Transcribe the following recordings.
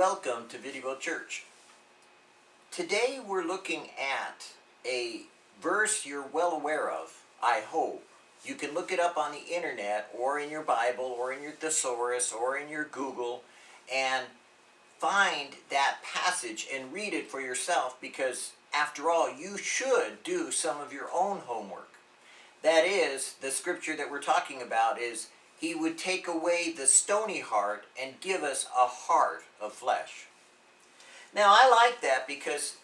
welcome to Viddyville Church. Today we're looking at a verse you're well aware of, I hope. You can look it up on the internet or in your Bible or in your thesaurus or in your Google and find that passage and read it for yourself because after all you should do some of your own homework. That is, the scripture that we're talking about is he would take away the stony heart and give us a heart of flesh. Now I like that because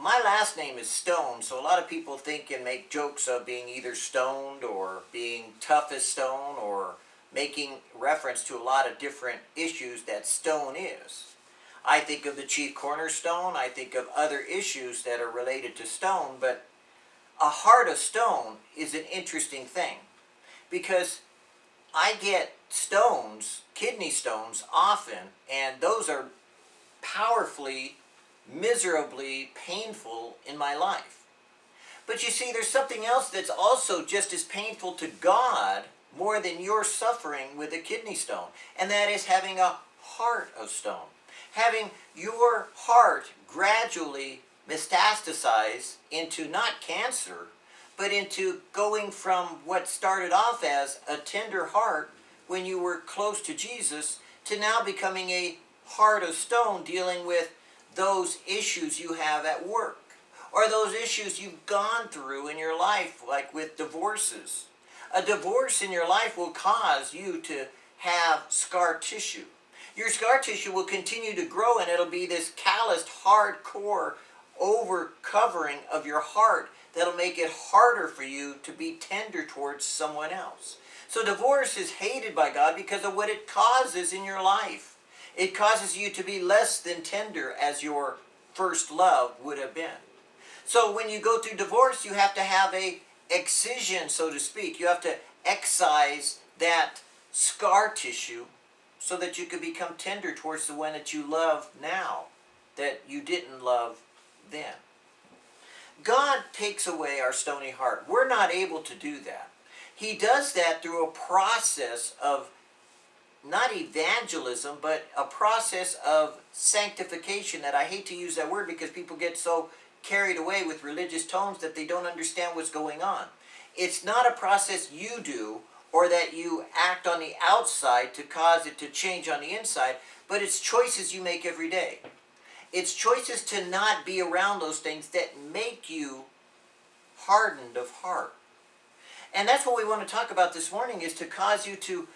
my last name is Stone, so a lot of people think and make jokes of being either stoned or being tough as stone or making reference to a lot of different issues that stone is. I think of the chief cornerstone, I think of other issues that are related to stone, but a heart of stone is an interesting thing because I get stones, kidney stones, often, and those are powerfully, miserably painful in my life. But you see, there's something else that's also just as painful to God more than your suffering with a kidney stone, and that is having a heart of stone. Having your heart gradually metastasize into not cancer, but into going from what started off as a tender heart when you were close to Jesus to now becoming a heart of stone dealing with those issues you have at work or those issues you've gone through in your life like with divorces. A divorce in your life will cause you to have scar tissue. Your scar tissue will continue to grow and it'll be this calloused, hardcore over covering of your heart that'll make it harder for you to be tender towards someone else. So divorce is hated by God because of what it causes in your life. It causes you to be less than tender as your first love would have been. So when you go through divorce, you have to have a excision, so to speak. You have to excise that scar tissue so that you could become tender towards the one that you love now that you didn't love then. God takes away our stony heart. We're not able to do that. He does that through a process of not evangelism, but a process of sanctification that I hate to use that word because people get so carried away with religious tones that they don't understand what's going on. It's not a process you do or that you act on the outside to cause it to change on the inside, but it's choices you make every day. It's choices to not be around those things that make you hardened of heart. And that's what we want to talk about this morning is to cause you to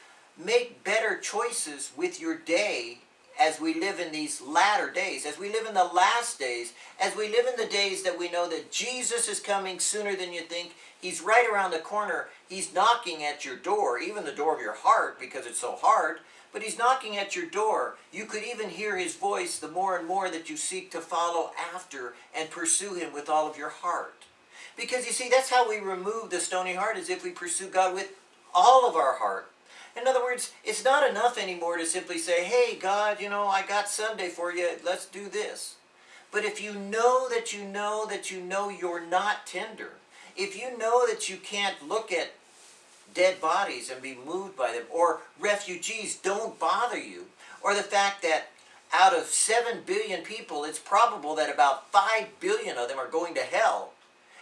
make better choices with your day as we live in these latter days, as we live in the last days, as we live in the days that we know that Jesus is coming sooner than you think. He's right around the corner. He's knocking at your door, even the door of your heart because it's so hard but he's knocking at your door. You could even hear his voice the more and more that you seek to follow after and pursue him with all of your heart. Because you see, that's how we remove the stony heart, is if we pursue God with all of our heart. In other words, it's not enough anymore to simply say, hey, God, you know, I got Sunday for you, let's do this. But if you know that you know that you know you're not tender, if you know that you can't look at dead bodies and be moved by them, or refugees don't bother you, or the fact that out of 7 billion people, it's probable that about 5 billion of them are going to hell,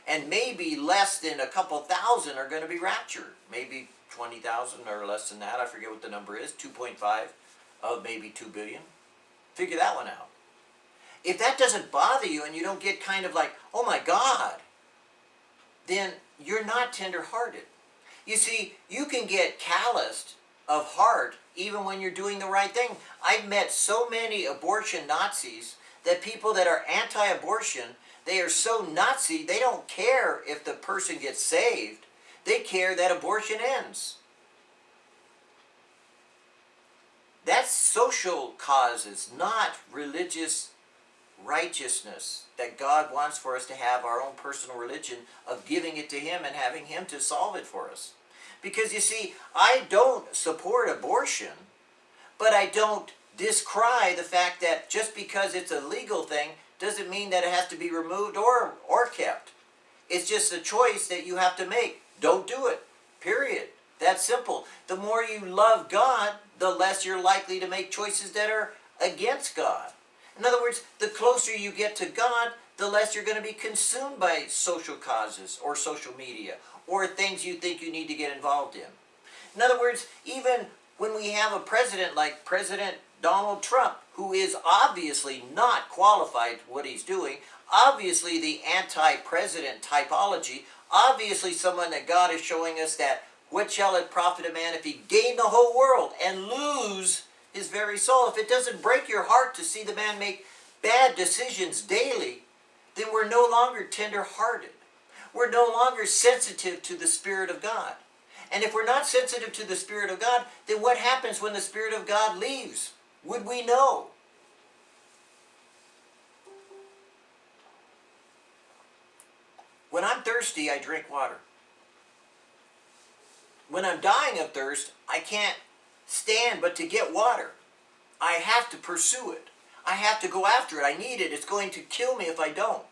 and maybe less than a couple thousand are going to be raptured. Maybe 20,000 or less than that, I forget what the number is, 2.5 of maybe 2 billion. Figure that one out. If that doesn't bother you and you don't get kind of like, oh my God, then you're not tender-hearted. You see, you can get calloused of heart even when you're doing the right thing. I've met so many abortion Nazis that people that are anti-abortion, they are so Nazi, they don't care if the person gets saved. They care that abortion ends. That's social causes, not religious righteousness that God wants for us to have our own personal religion of giving it to Him and having Him to solve it for us. Because you see, I don't support abortion, but I don't discry the fact that just because it's a legal thing doesn't mean that it has to be removed or, or kept. It's just a choice that you have to make. Don't do it. Period. That's simple. The more you love God, the less you're likely to make choices that are against God. In other words, the closer you get to God, the less you're going to be consumed by social causes or social media or things you think you need to get involved in. In other words, even when we have a president like President Donald Trump, who is obviously not qualified what he's doing, obviously the anti-president typology, obviously someone that God is showing us that what shall it profit a man if he gain the whole world and lose his very soul? If it doesn't break your heart to see the man make bad decisions daily, then we're no longer tender-hearted. We're no longer sensitive to the Spirit of God. And if we're not sensitive to the Spirit of God, then what happens when the Spirit of God leaves? Would we know? When I'm thirsty, I drink water. When I'm dying of thirst, I can't stand but to get water. I have to pursue it. I have to go after it. I need it. It's going to kill me if I don't.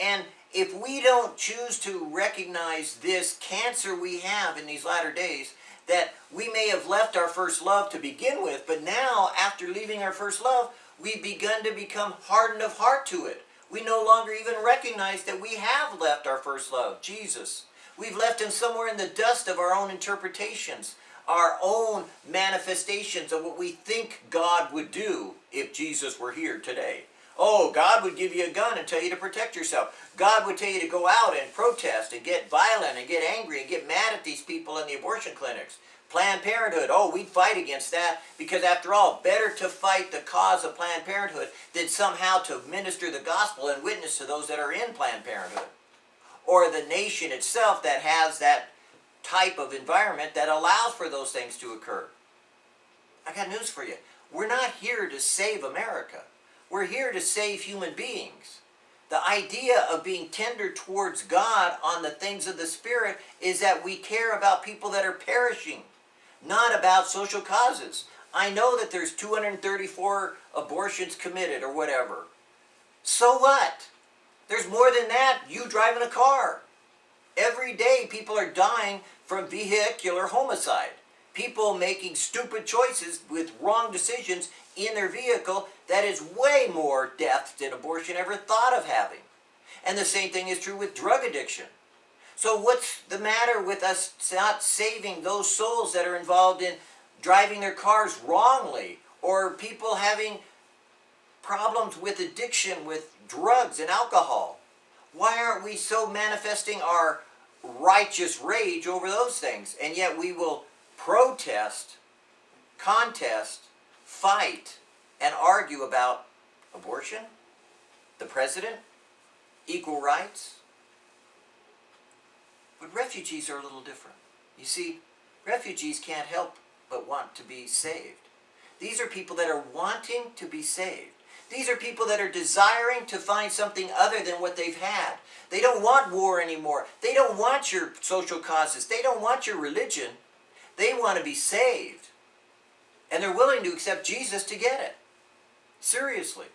And if we don't choose to recognize this cancer we have in these latter days, that we may have left our first love to begin with, but now, after leaving our first love, we've begun to become hardened of heart to it. We no longer even recognize that we have left our first love, Jesus. We've left him somewhere in the dust of our own interpretations, our own manifestations of what we think God would do if Jesus were here today. Oh, God would give you a gun and tell you to protect yourself. God would tell you to go out and protest and get violent and get angry and get mad at these people in the abortion clinics. Planned Parenthood, oh, we'd fight against that because after all, better to fight the cause of Planned Parenthood than somehow to minister the gospel and witness to those that are in Planned Parenthood. Or the nation itself that has that type of environment that allows for those things to occur. I got news for you. We're not here to save America. We're here to save human beings. The idea of being tender towards God on the things of the Spirit is that we care about people that are perishing, not about social causes. I know that there's 234 abortions committed or whatever. So what? There's more than that. You driving a car. Every day people are dying from vehicular homicide. People making stupid choices with wrong decisions in their vehicle that is way more death than abortion ever thought of having. And the same thing is true with drug addiction. So what's the matter with us not saving those souls that are involved in driving their cars wrongly or people having problems with addiction with drugs and alcohol? Why aren't we so manifesting our righteous rage over those things? And yet we will protest, contest, fight, and argue about abortion, the president, equal rights. But refugees are a little different. You see, refugees can't help but want to be saved. These are people that are wanting to be saved. These are people that are desiring to find something other than what they've had. They don't want war anymore. They don't want your social causes. They don't want your religion. They want to be saved. And they're willing to accept Jesus to get it. Seriously.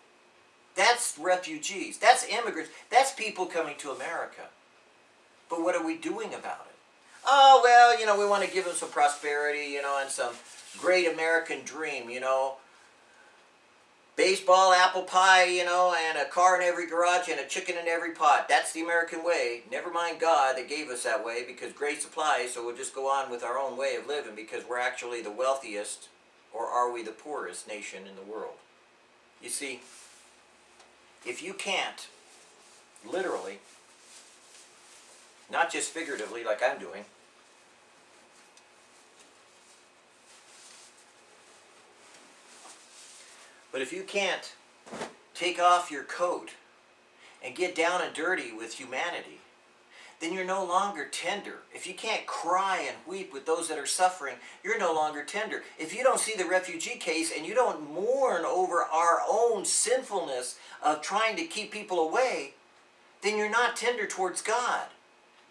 That's refugees. That's immigrants. That's people coming to America. But what are we doing about it? Oh, well, you know, we want to give them some prosperity, you know, and some great American dream, you know baseball, apple pie, you know, and a car in every garage and a chicken in every pot. That's the American way. Never mind God that gave us that way because grace applies, so we'll just go on with our own way of living because we're actually the wealthiest, or are we the poorest nation in the world? You see, if you can't, literally, not just figuratively like I'm doing, But if you can't take off your coat and get down and dirty with humanity, then you're no longer tender. If you can't cry and weep with those that are suffering, you're no longer tender. If you don't see the refugee case and you don't mourn over our own sinfulness of trying to keep people away, then you're not tender towards God.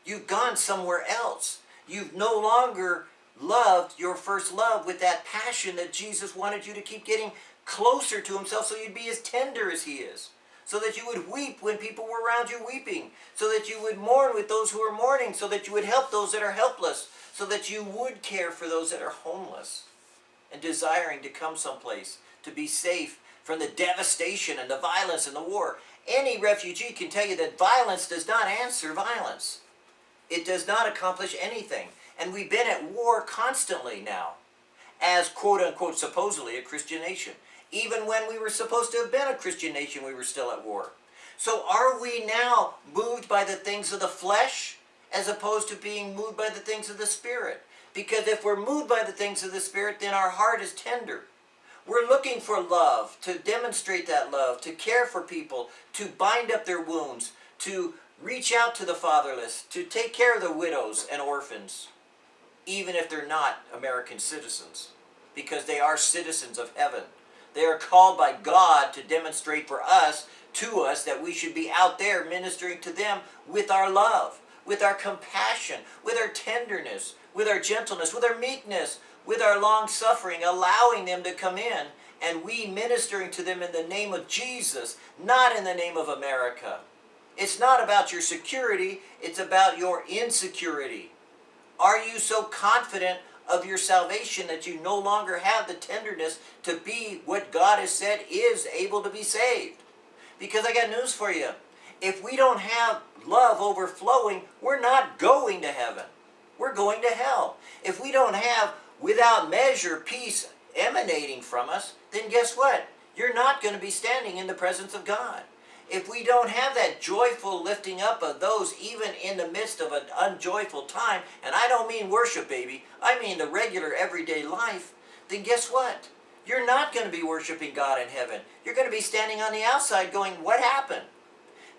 You've gone somewhere else. You've no longer loved your first love with that passion that Jesus wanted you to keep getting closer to himself so you'd be as tender as he is. So that you would weep when people were around you weeping. So that you would mourn with those who are mourning. So that you would help those that are helpless. So that you would care for those that are homeless. And desiring to come someplace to be safe from the devastation and the violence and the war. Any refugee can tell you that violence does not answer violence. It does not accomplish anything. And we've been at war constantly now as quote unquote supposedly a Christian nation. Even when we were supposed to have been a Christian nation, we were still at war. So are we now moved by the things of the flesh as opposed to being moved by the things of the Spirit? Because if we're moved by the things of the Spirit, then our heart is tender. We're looking for love, to demonstrate that love, to care for people, to bind up their wounds, to reach out to the fatherless, to take care of the widows and orphans, even if they're not American citizens, because they are citizens of heaven. They are called by God to demonstrate for us, to us, that we should be out there ministering to them with our love, with our compassion, with our tenderness, with our gentleness, with our meekness, with our long suffering, allowing them to come in, and we ministering to them in the name of Jesus, not in the name of America. It's not about your security, it's about your insecurity. Are you so confident of your salvation that you no longer have the tenderness to be what God has said is able to be saved? Because I got news for you. If we don't have love overflowing, we're not going to heaven. We're going to hell. If we don't have without measure peace emanating from us, then guess what? You're not going to be standing in the presence of God. If we don't have that joyful lifting up of those even in the midst of an unjoyful time, and I don't mean worship, baby, I mean the regular everyday life, then guess what? You're not going to be worshiping God in heaven. You're going to be standing on the outside going, what happened?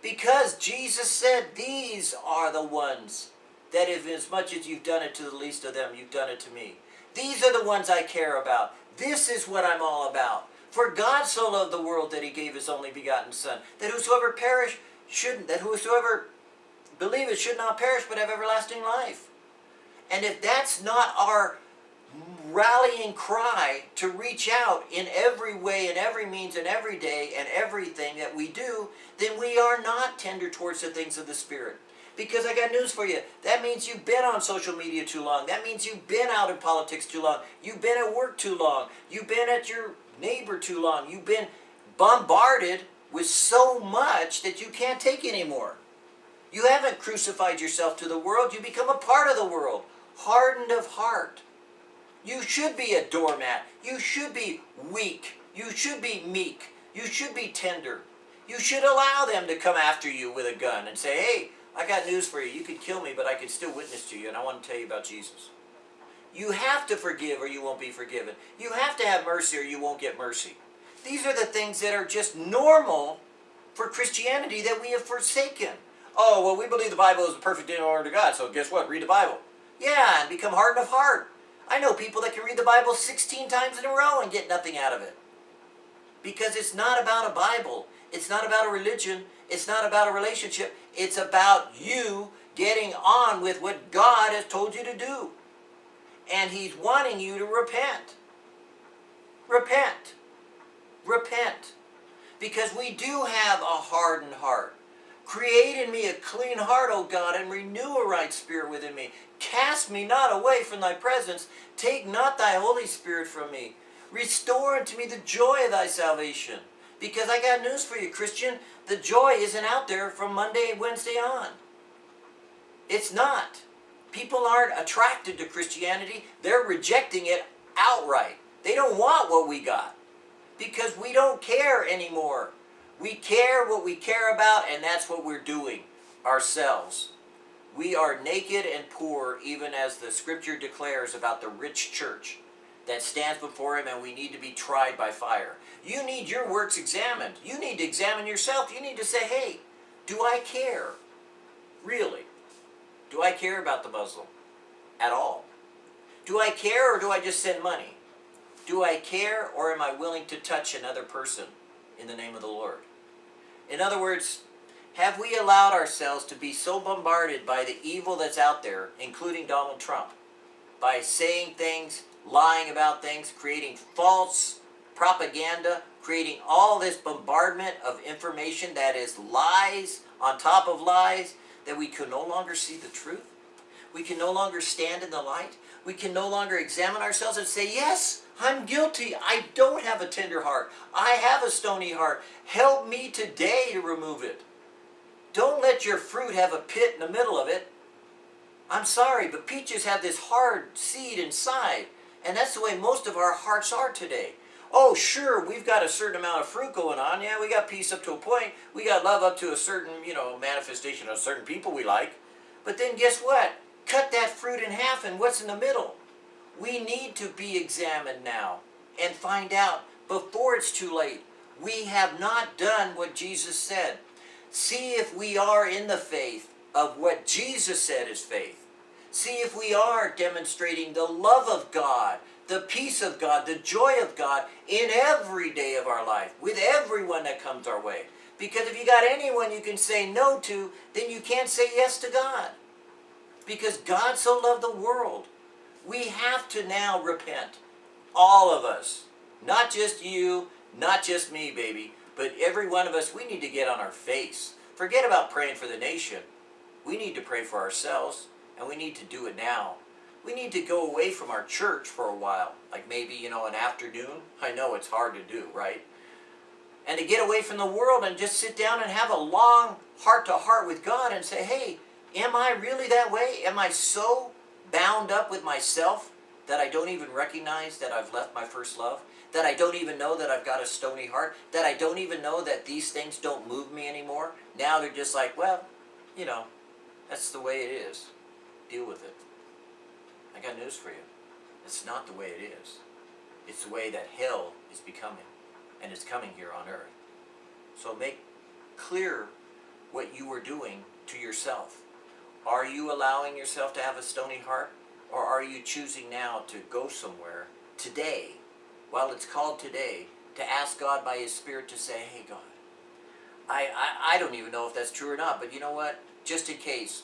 Because Jesus said these are the ones that if as much as you've done it to the least of them, you've done it to me. These are the ones I care about. This is what I'm all about. For God so loved the world that he gave his only begotten Son, that whosoever perish shouldn't, that whosoever believeth should not perish but have everlasting life. And if that's not our rallying cry to reach out in every way and every means and every day and everything that we do, then we are not tender towards the things of the Spirit. Because I got news for you. That means you've been on social media too long. That means you've been out in politics too long. You've been at work too long. You've been at your neighbor too long. You've been bombarded with so much that you can't take anymore. You haven't crucified yourself to the world. You become a part of the world. Hardened of heart. You should be a doormat. You should be weak. You should be meek. You should be tender. You should allow them to come after you with a gun and say, hey, I got news for you. You could kill me, but I can still witness to you, and I want to tell you about Jesus. You have to forgive or you won't be forgiven. You have to have mercy or you won't get mercy. These are the things that are just normal for Christianity that we have forsaken. Oh, well, we believe the Bible is the perfect order to God, so guess what? Read the Bible. Yeah, and become hardened of heart. I know people that can read the Bible 16 times in a row and get nothing out of it. Because it's not about a Bible. It's not about a religion. It's not about a relationship. It's about you getting on with what God has told you to do. And He's wanting you to repent. Repent. Repent. Because we do have a hardened heart. Create in me a clean heart, O God, and renew a right spirit within me. Cast me not away from thy presence. Take not thy Holy Spirit from me. Restore unto me the joy of thy salvation. Because I got news for you, Christian. The joy isn't out there from Monday Wednesday on. It's not. People aren't attracted to Christianity. They're rejecting it outright. They don't want what we got. Because we don't care anymore. We care what we care about, and that's what we're doing ourselves. We are naked and poor, even as the scripture declares about the rich church that stands before him and we need to be tried by fire. You need your works examined. You need to examine yourself. You need to say, hey, do I care? Really? Do I care about the Muslim? At all? Do I care or do I just send money? Do I care or am I willing to touch another person in the name of the Lord? In other words, have we allowed ourselves to be so bombarded by the evil that's out there, including Donald Trump, by saying things, lying about things, creating false propaganda, creating all this bombardment of information that is lies on top of lies, that we can no longer see the truth? We can no longer stand in the light? We can no longer examine ourselves and say, yes, I'm guilty. I don't have a tender heart. I have a stony heart. Help me today to remove it. Don't let your fruit have a pit in the middle of it. I'm sorry, but peaches have this hard seed inside. And that's the way most of our hearts are today. Oh, sure, we've got a certain amount of fruit going on. Yeah, we got peace up to a point. We got love up to a certain, you know, manifestation of certain people we like. But then guess what? Cut that fruit in half and what's in the middle? We need to be examined now and find out before it's too late. We have not done what Jesus said. See if we are in the faith of what Jesus said is faith. See if we are demonstrating the love of God, the peace of God, the joy of God in every day of our life, with everyone that comes our way. Because if you got anyone you can say no to, then you can't say yes to God. Because God so loved the world. We have to now repent. All of us. Not just you, not just me, baby, but every one of us, we need to get on our face. Forget about praying for the nation. We need to pray for ourselves, and we need to do it now. We need to go away from our church for a while, like maybe, you know, an afternoon. I know it's hard to do, right? And to get away from the world and just sit down and have a long heart-to-heart -heart with God and say, hey, am I really that way? Am I so bound up with myself that I don't even recognize that I've left my first love? That I don't even know that I've got a stony heart? That I don't even know that these things don't move me anymore? Now they're just like, well, you know, that's the way it is. Deal with it. I got news for you. It's not the way it is. It's the way that hell is becoming. And it's coming here on earth. So make clear what you are doing to yourself. Are you allowing yourself to have a stony heart? Or are you choosing now to go somewhere today, while it's called today, to ask God by His Spirit to say, hey God, I, I, I don't even know if that's true or not, but you know what? Just in case,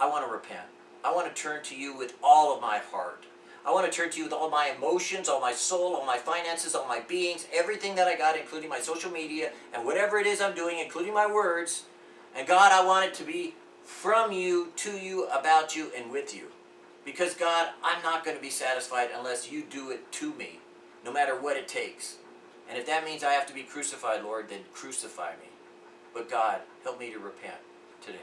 I want to repent. I want to turn to you with all of my heart. I want to turn to you with all my emotions, all my soul, all my finances, all my beings, everything that I got, including my social media, and whatever it is I'm doing, including my words. And God, I want it to be from you, to you, about you, and with you. Because God, I'm not going to be satisfied unless you do it to me, no matter what it takes. And if that means I have to be crucified, Lord, then crucify me. But God, help me to repent today.